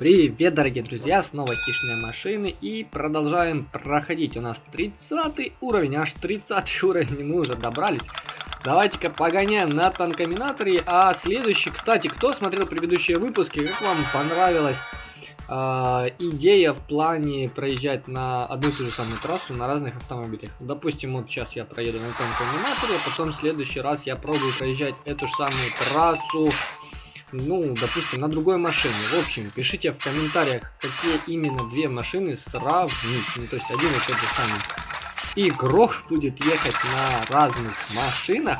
Привет, дорогие друзья, снова хищные машины и продолжаем проходить. У нас 30 уровень, аж 30 уровень, мы уже добрались. Давайте-ка погоняем на танкоминаторе. А следующий, кстати, кто смотрел предыдущие выпуски, как вам понравилась э, идея в плане проезжать на одну и ту же самую трассу на разных автомобилях? Допустим, вот сейчас я проеду на танкоминаторе, а потом в следующий раз я пробую проезжать эту же самую трассу ну, допустим, на другой машине. В общем, пишите в комментариях, какие именно две машины сравнить. Ну, то есть один и тот же самый игрок будет ехать на разных машинах.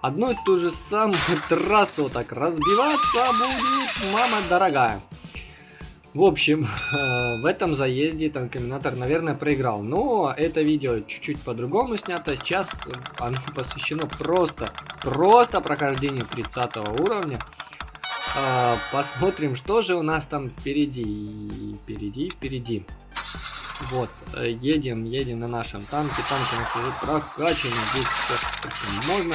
Одну и ту же самую трассу так разбиваться будет, мама дорогая. В общем, в этом заезде танкоминатор, наверное, проиграл. Но это видео чуть-чуть по-другому снято. Сейчас оно посвящено просто, просто прохождению 30 уровня. А, посмотрим, что же у нас там впереди. Впереди, впереди. Вот, э, едем, едем на нашем танке. Танк у нас уже прокачан. Здесь все, можно.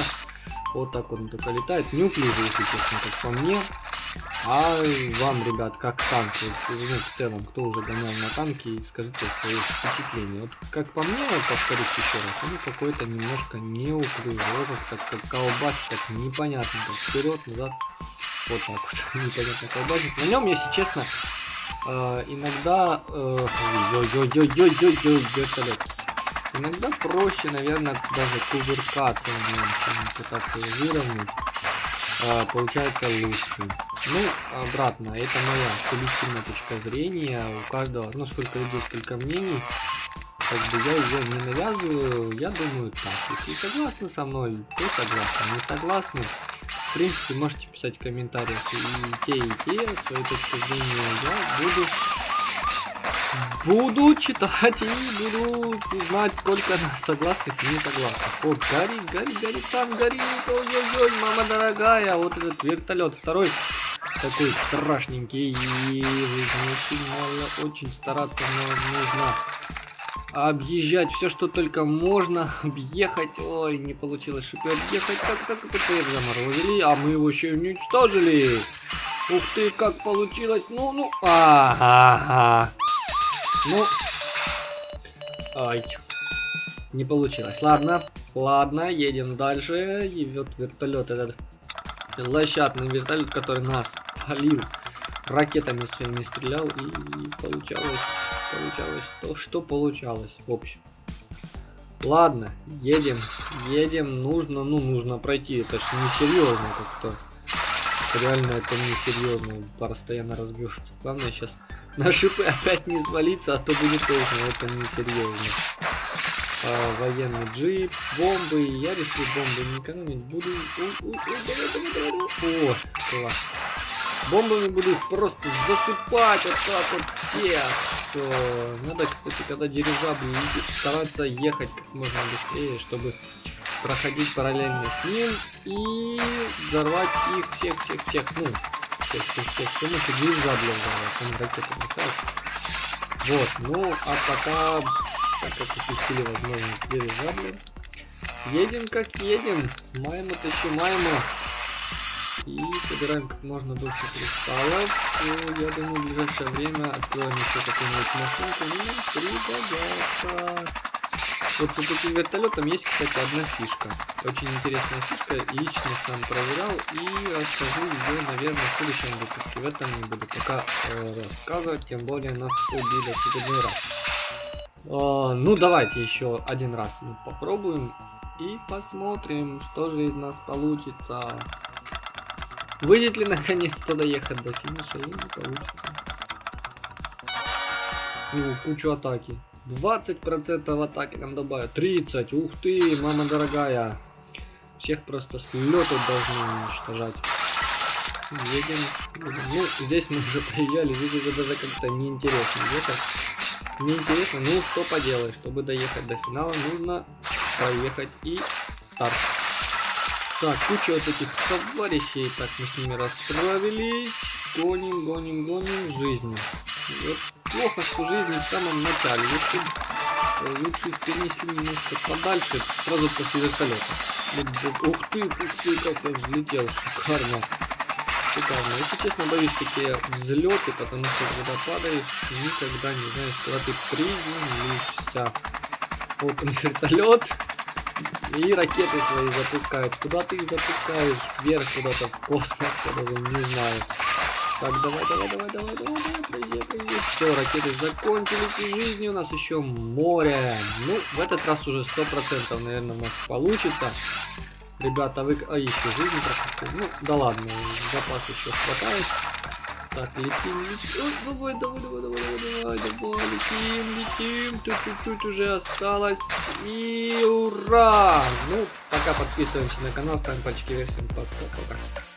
Вот так он только летает. Неуклюже, если честно, как по мне. А вам, ребят, как танк? Ну, в целом, кто уже гонял на танке, скажите свои впечатления. Вот как по мне, повторюсь еще раз, он какой-то немножко неуклюжий. Так как колбасит, так непонятно. Так вперед, назад. Вот так вот, непонятно колбасит. На нем, если честно, э, иногда... Э. Иногда проще, наверное, даже кувыркаться на нем, пытаться выровнять. Э, получается лучше. Ну, обратно, это моя субъективная точка зрения. У каждого, ну, сколько людей, сколько мнений. Как бы я ее не навязываю, я думаю так. Если согласны со мной, то согласны. Не согласны, в принципе, можете писать в комментариях и те, и те, свои точки зрения. Я буду, буду читать и буду знать, сколько согласных и не согласных. О, горит, горит, горит, там горит, ой-ой-ой, мама дорогая, вот этот вертолет второй такой страшненький, и очень, очень стараться нужно объезжать все, что только можно, объехать. Ой, не получилось, чтобы объехать. Так, так, так, заморозили, а мы его еще уничтожили. Ух ты, как получилось. Ну, ну, ага. Ну, ай, не получилось. Ладно, ладно, едем дальше. И вот вертолет этот, лощатный вертолет, который нас полил ракетами своими стрелял и получалось получалось то, что получалось, в общем. Ладно, едем, едем, нужно, ну, нужно пройти, это ж несерьезно как-то. Реально это несерьезно, постоянно разбьешься. Главное сейчас на шипы опять не свалиться, а то будет поздно, это несерьезно. А, военный джип, бомбы, я решил бомбы не буду... О, класс. Бомбами буду просто засыпать вот так вот всех что надо, кстати, когда дирижабль летит, стараться ехать как можно быстрее, чтобы проходить параллельно с ним и взорвать их всех-всех-всех, ну, всех-всех-всех, с помощью дирижабля взорвать, он ракеты летает. Вот, ну, а пока, так как упустили возможность дирижабля, едем как едем, майму тащим майму. Собираем как можно больше кристаллов. И, я думаю, в ближайшее время откроем еще какую-нибудь машинку. И пригодятся. Вот с этим вертолетом есть, кстати, одна фишка. Очень интересная фишка. Лично сам проверял и расскажу ее, наверное, в следующем выпуске. В этом не буду пока э, рассказывать, тем более нас убили в очередной раз. Э, ну, давайте еще один раз мы попробуем и посмотрим, что же из нас получится. Выйдет ли наконец-то доехать до финиша или не получится. Ну, кучу атаки. 20% атаки нам добавят. 30. Ух ты, мама дорогая. Всех просто с должны уничтожать. Едем. Ну, здесь мы уже проезжали, здесь уже даже как-то неинтересно. Где-то неинтересно. Ну, что поделать. Чтобы доехать до финала, нужно поехать и старт. Так, куча вот этих товарищей. Так, мы с ними расправились. Гоним, гоним, гоним жизнью. Вот плохо, что жизнь в самом начале. Если э, лучше перенести немножко подальше, сразу после вертолета. Вот, ух ты, ух ты, как я взлетел, шикарно. шикарно. Если честно, боюсь такие взлеты, потому что когда падаешь, никогда не знаешь, куда ты приземлишься. Вот он вертолет. И ракеты свои запускают. Куда ты их запускаешь? Вверх куда-то в космос, я даже не знаю. Так, давай, давай, давай, давай, давай, давай, проезжай. Все, ракеты закончились, и жизни у нас еще море. Ну, в этот раз уже сто процентов, наверное, у нас получится. Ребята, вы... А, еще жизнь пропустил. Ну, да ладно, запас еще хватает. Так, летим, летим. Ой, давай, давай, давай, давай, давай, давай, летим, летим. Тут чуть-чуть уже осталось. И ура! Ну, пока подписываемся на канал, ставим пальчики вверх, всем пока. пока.